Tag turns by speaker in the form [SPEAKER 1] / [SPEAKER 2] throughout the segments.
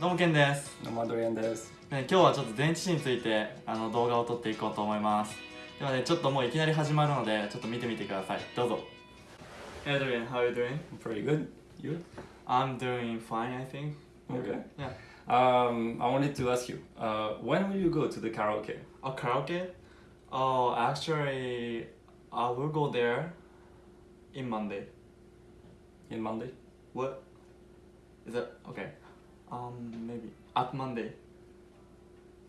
[SPEAKER 1] どうもケンです、
[SPEAKER 2] どうもアドリアンです。
[SPEAKER 1] ね、今日はちょっと電池子についてあの動画を撮っていこうと思いますではねちょっともういきなり始まるのでちょっと見てみてくださいどうぞ Hey Adrian, how are you doing?
[SPEAKER 2] Pretty good. You?
[SPEAKER 1] I'm doing fine I think
[SPEAKER 2] Okay.
[SPEAKER 1] Yeah
[SPEAKER 2] Um, I wanted to ask you, uh, when will you go to the karaoke?
[SPEAKER 1] Oh, karaoke? Oh, actually, I will go there in Monday.
[SPEAKER 2] In Monday?
[SPEAKER 1] What? Is that okay? Um, maybe at Monday.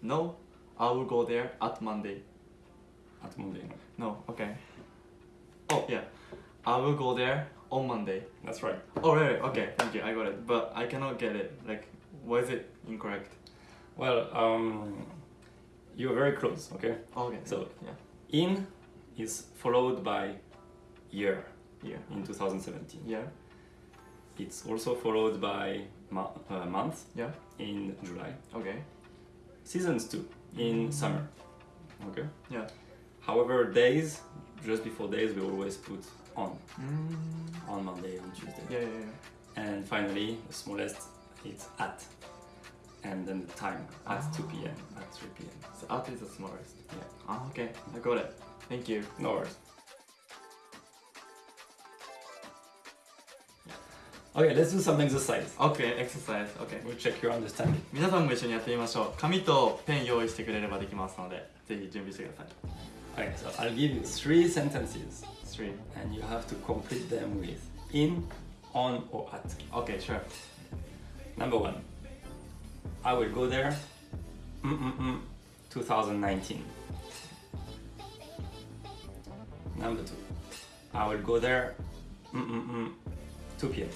[SPEAKER 1] No, I will go there at Monday.
[SPEAKER 2] At Monday.
[SPEAKER 1] No, okay. Oh yeah, I will go there on Monday.
[SPEAKER 2] That's right.
[SPEAKER 1] Oh right, right, okay, thank you, I got it. But I cannot get it. Like, why is it incorrect?
[SPEAKER 2] Well, um, you're very close, okay?
[SPEAKER 1] Okay.
[SPEAKER 2] So-
[SPEAKER 1] yeah,
[SPEAKER 2] In is followed by year
[SPEAKER 1] yeah,
[SPEAKER 2] in 2017.
[SPEAKER 1] yeah,
[SPEAKER 2] It's also followed by mo- uh, month
[SPEAKER 1] yeah.
[SPEAKER 2] in July.
[SPEAKER 1] Okay.
[SPEAKER 2] Seasons too in
[SPEAKER 1] Mm.
[SPEAKER 2] summer. Okay?
[SPEAKER 1] Yeah.
[SPEAKER 2] However, days, just before days, we always put on.
[SPEAKER 1] Mm.
[SPEAKER 2] On Monday, on Tuesday.
[SPEAKER 1] Yeah, yeah, yeah.
[SPEAKER 2] And finally, the smallest it's at. And then the time at 2 p.m. At 3 p.m.
[SPEAKER 1] So at is the smallest.
[SPEAKER 2] Yeah.
[SPEAKER 1] Ah, okay, I got it. Thank you.
[SPEAKER 2] No worries. Okay, let's do some exercise.
[SPEAKER 1] Okay, exercise. Okay.
[SPEAKER 2] We'll check your understanding.
[SPEAKER 1] 皆さんも一緒にやってみましょう。紙とペン用意してくれればできますので、ぜひ準備してください。
[SPEAKER 2] Okay, so I'll give you three sentences
[SPEAKER 1] 3.
[SPEAKER 2] and you have to complete them with in, on, or at.
[SPEAKER 1] Okay, sure.
[SPEAKER 2] Number one, I will go there. Mm-mm-mm, 2019. Number two, I will go there. Mm-mm-mm, 2 p.m.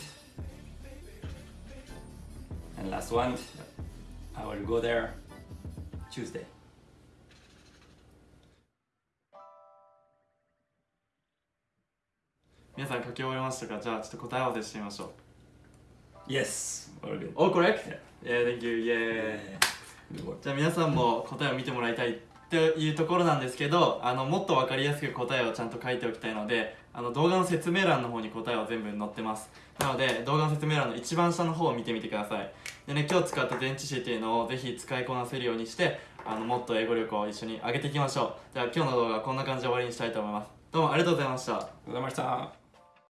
[SPEAKER 2] And last one, I will go there Tuesday. Yes, all good.
[SPEAKER 1] All correct?
[SPEAKER 2] Yeah,
[SPEAKER 1] yeah thank you. Yeah.
[SPEAKER 2] yeah.
[SPEAKER 1] じゃあ皆さんも答えを見てもらいたいっていうところなんですけどあのもっと分かりやすく答えをちゃんと書いておきたいのであの動画の説明欄の方に答えは全部載ってます。なので動画の説明欄の一番下の方を見てみてください。でね今日使った電池紙っていうのをぜひ使いこなせるようにしてあのもっと英語力を一緒に上げていきましょう。じゃあ今日の動画はこんな感じで終わりにしたいと思います。どうもありがとうございました。
[SPEAKER 2] Good night.